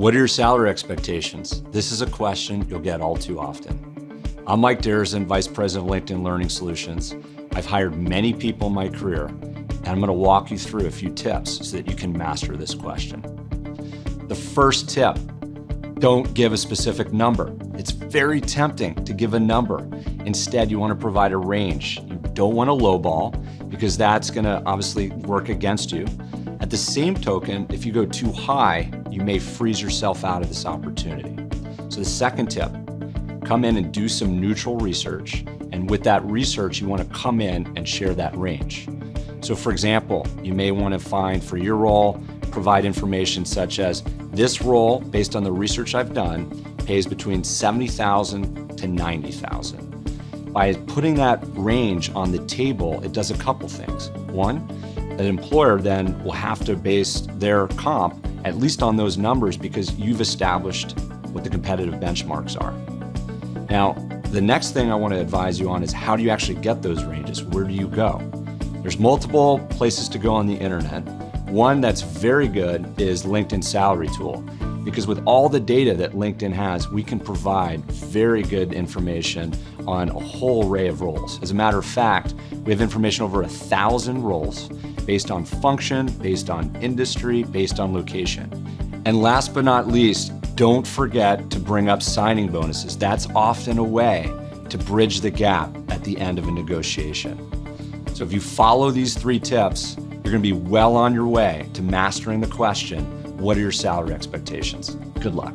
What are your salary expectations? This is a question you'll get all too often. I'm Mike Derezin, Vice President of LinkedIn Learning Solutions. I've hired many people in my career, and I'm gonna walk you through a few tips so that you can master this question. The first tip, don't give a specific number. It's very tempting to give a number. Instead, you wanna provide a range. You don't wanna lowball because that's gonna obviously work against you. The same token, if you go too high, you may freeze yourself out of this opportunity. So the second tip, come in and do some neutral research. And with that research, you wanna come in and share that range. So for example, you may wanna find for your role, provide information such as this role, based on the research I've done, pays between 70,000 to 90,000. By putting that range on the table, it does a couple things. One, an employer then will have to base their comp at least on those numbers because you've established what the competitive benchmarks are. Now, the next thing I want to advise you on is how do you actually get those ranges? Where do you go? There's multiple places to go on the internet. One that's very good is LinkedIn Salary Tool because with all the data that LinkedIn has, we can provide very good information on a whole array of roles. As a matter of fact, we have information over a thousand roles based on function, based on industry, based on location. And last but not least, don't forget to bring up signing bonuses. That's often a way to bridge the gap at the end of a negotiation. So if you follow these three tips, you're gonna be well on your way to mastering the question, what are your salary expectations? Good luck.